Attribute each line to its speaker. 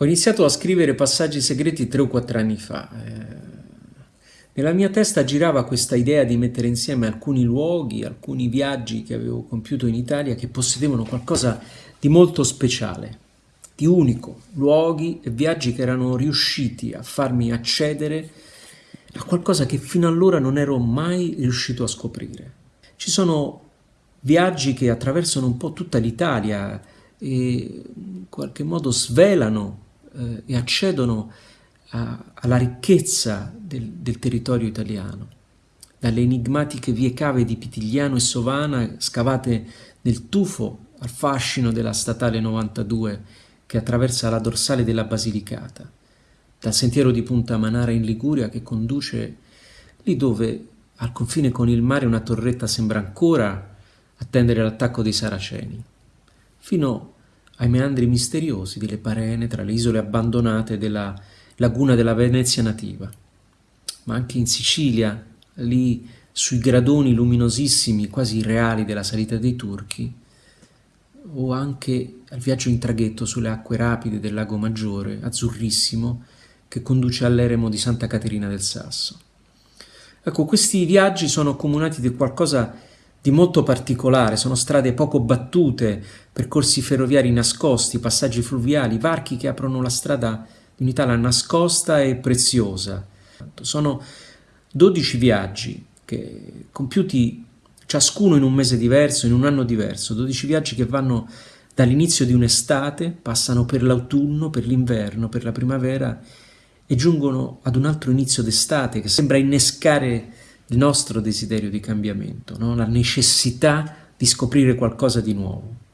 Speaker 1: Ho iniziato a scrivere Passaggi segreti tre o quattro anni fa. Eh, nella mia testa girava questa idea di mettere insieme alcuni luoghi, alcuni viaggi che avevo compiuto in Italia che possedevano qualcosa di molto speciale, di unico, luoghi e viaggi che erano riusciti a farmi accedere a qualcosa che fino allora non ero mai riuscito a scoprire. Ci sono viaggi che attraversano un po' tutta l'Italia e in qualche modo svelano eh, e accedono a, alla ricchezza del, del, territorio italiano, dalle enigmatiche vie cave di Pitigliano e Sovana scavate nel tufo al fascino della statale 92 che attraversa la dorsale della Basilicata, dal sentiero di Punta Manara in Liguria che conduce lì dove al confine con il mare una torretta sembra ancora attendere l'attacco dei saraceni, fino ai meandri misteriosi delle Parene tra le isole abbandonate della laguna della Venezia nativa. Ma anche in Sicilia, lì sui gradoni luminosissimi, quasi irreali della salita dei turchi, o anche al viaggio in traghetto sulle acque rapide del lago Maggiore, azzurrissimo, che conduce all'eremo di Santa Caterina del Sasso. Ecco, questi viaggi sono accomunati di qualcosa di molto particolare, sono strade poco battute, percorsi ferroviari nascosti, passaggi fluviali, varchi che aprono la strada di un'Italia nascosta e preziosa. Sono 12 viaggi che, compiuti ciascuno in un mese diverso, in un anno diverso, 12 viaggi che vanno dall'inizio di un'estate, passano per l'autunno, per l'inverno, per la primavera e giungono ad un altro inizio d'estate che sembra innescare il nostro desiderio di cambiamento, no? la necessità di scoprire qualcosa di nuovo.